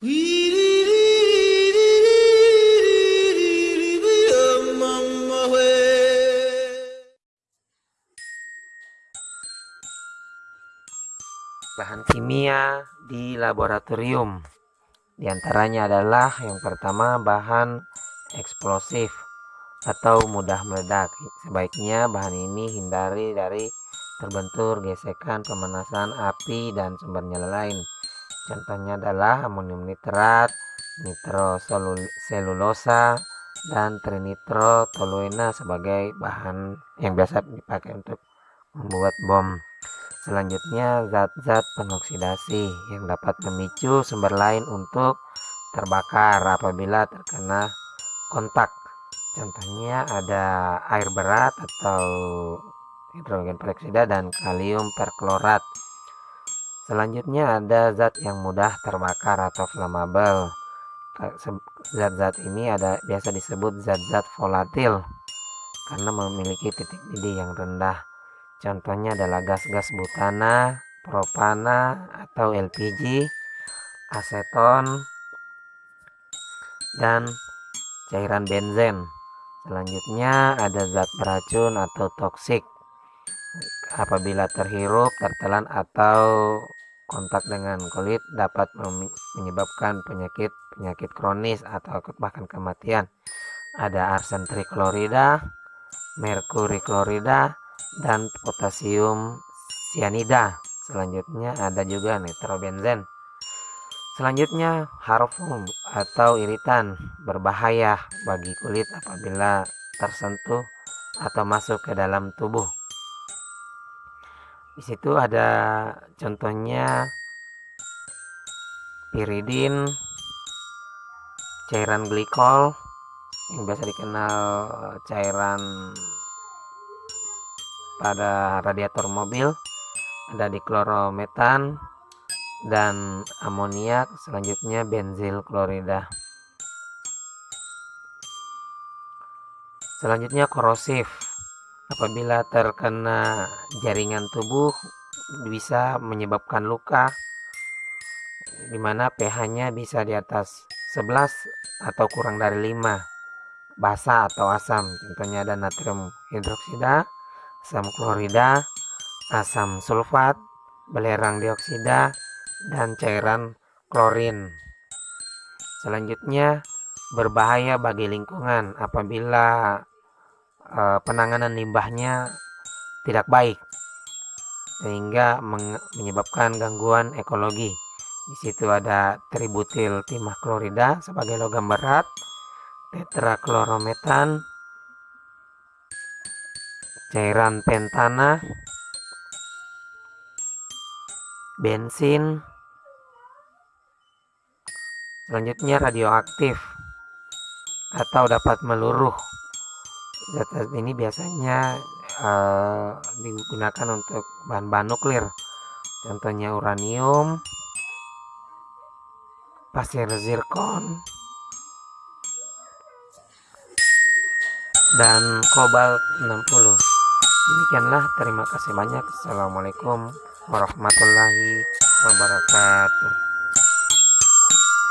bahan kimia di laboratorium. Di antaranya adalah yang pertama bahan eksplosif atau mudah meledak. Sebaiknya bahan ini hindari dari terbentur gesekan pemanasan api dan sumbernya lain contohnya adalah amonium nitrat nitroselulosa dan trinitrotoluena sebagai bahan yang biasa dipakai untuk membuat bom Selanjutnya, zat-zat penoksidasi yang dapat memicu sumber lain untuk terbakar apabila terkena kontak. Contohnya ada air berat atau hidrogen peroksida dan kalium perklorat. Selanjutnya ada zat yang mudah terbakar atau flammable. Zat-zat ini ada biasa disebut zat-zat volatil karena memiliki titik didih yang rendah. Contohnya adalah gas-gas butana, propana atau LPG, aseton, dan cairan benzen. Selanjutnya ada zat beracun atau toksik. Apabila terhirup, tertelan atau kontak dengan kulit dapat menyebabkan penyakit penyakit kronis atau bahkan kematian. Ada arsen triklorida, merkuri klorida, dan potasium cyanida selanjutnya ada juga nitrobenzen. Selanjutnya harfum atau iritan berbahaya bagi kulit apabila tersentuh atau masuk ke dalam tubuh di situ ada contohnya piridin cairan glikol yang biasa dikenal cairan pada radiator mobil ada di klorometan dan amoniak selanjutnya benzil klorida selanjutnya korosif apabila terkena jaringan tubuh bisa menyebabkan luka di mana pH nya bisa di atas 11 atau kurang dari 5 basah atau asam contohnya ada natrium hidroksida asam klorida, asam sulfat, belerang dioksida, dan cairan klorin. Selanjutnya, berbahaya bagi lingkungan apabila e, penanganan limbahnya tidak baik sehingga menyebabkan gangguan ekologi. Di situ ada tributil timah klorida sebagai logam berat, tetraklorometan, cairan pentana bensin selanjutnya radioaktif atau dapat meluruh zat ini biasanya uh, digunakan untuk bahan-bahan nuklir. Contohnya uranium pasir zirkon dan kobalt 60 demikianlah terima kasih banyak. Assalamualaikum warahmatullahi wabarakatuh